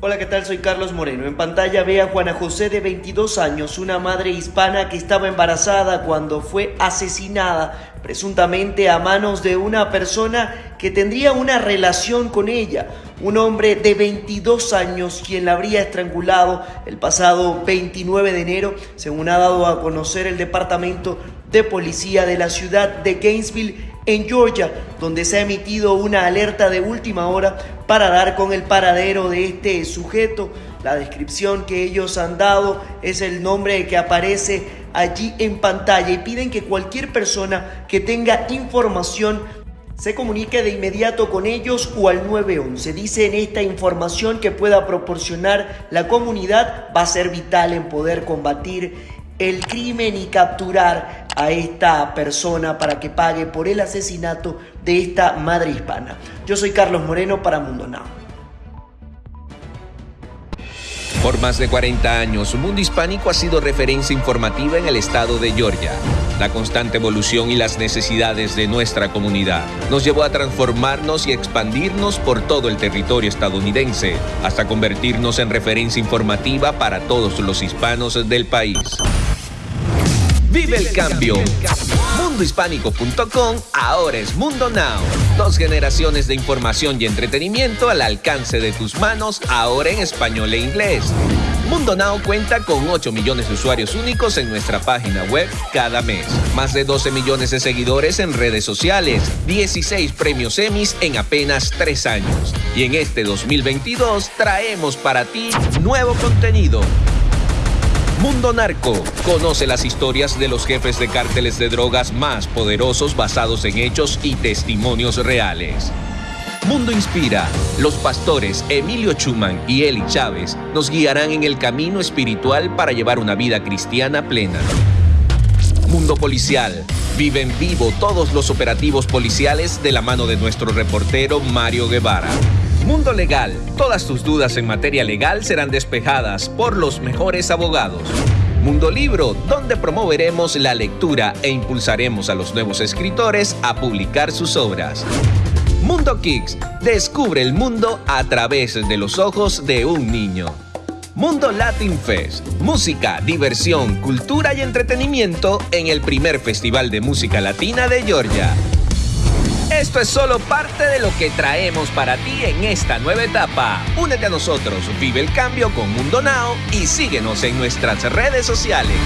Hola, ¿qué tal? Soy Carlos Moreno. En pantalla ve a Juana José de 22 años, una madre hispana que estaba embarazada cuando fue asesinada presuntamente a manos de una persona que tendría una relación con ella, un hombre de 22 años quien la habría estrangulado el pasado 29 de enero, según ha dado a conocer el Departamento de Policía de la ciudad de Gainesville en Georgia, donde se ha emitido una alerta de última hora para dar con el paradero de este sujeto. La descripción que ellos han dado es el nombre que aparece allí en pantalla y piden que cualquier persona que tenga información se comunique de inmediato con ellos o al 911. Dice en esta información que pueda proporcionar la comunidad va a ser vital en poder combatir el crimen y capturar a esta persona para que pague por el asesinato de esta madre hispana. Yo soy Carlos Moreno para Mundo Now. Por más de 40 años, Mundo Hispánico ha sido referencia informativa en el estado de Georgia. La constante evolución y las necesidades de nuestra comunidad nos llevó a transformarnos y expandirnos por todo el territorio estadounidense, hasta convertirnos en referencia informativa para todos los hispanos del país. Vive el cambio. Mundohispánico.com ahora es Mundo Now. Dos generaciones de información y entretenimiento al alcance de tus manos, ahora en español e inglés. Mundo Now cuenta con 8 millones de usuarios únicos en nuestra página web cada mes. Más de 12 millones de seguidores en redes sociales. 16 premios Emmys en apenas 3 años. Y en este 2022 traemos para ti nuevo contenido Mundo Narco. Conoce las historias de los jefes de cárteles de drogas más poderosos basados en hechos y testimonios reales. Mundo Inspira. Los pastores Emilio Chuman y Eli Chávez nos guiarán en el camino espiritual para llevar una vida cristiana plena. Mundo Policial. Vive en vivo todos los operativos policiales de la mano de nuestro reportero Mario Guevara. Mundo Legal. Todas tus dudas en materia legal serán despejadas por los mejores abogados. Mundo Libro, donde promoveremos la lectura e impulsaremos a los nuevos escritores a publicar sus obras. Mundo Kicks, descubre el mundo a través de los ojos de un niño. Mundo Latin Fest, música, diversión, cultura y entretenimiento en el primer Festival de Música Latina de Georgia. Esto es solo parte de lo que traemos para ti en esta nueva etapa. Únete a nosotros, vive el cambio con Mundo Now y síguenos en nuestras redes sociales.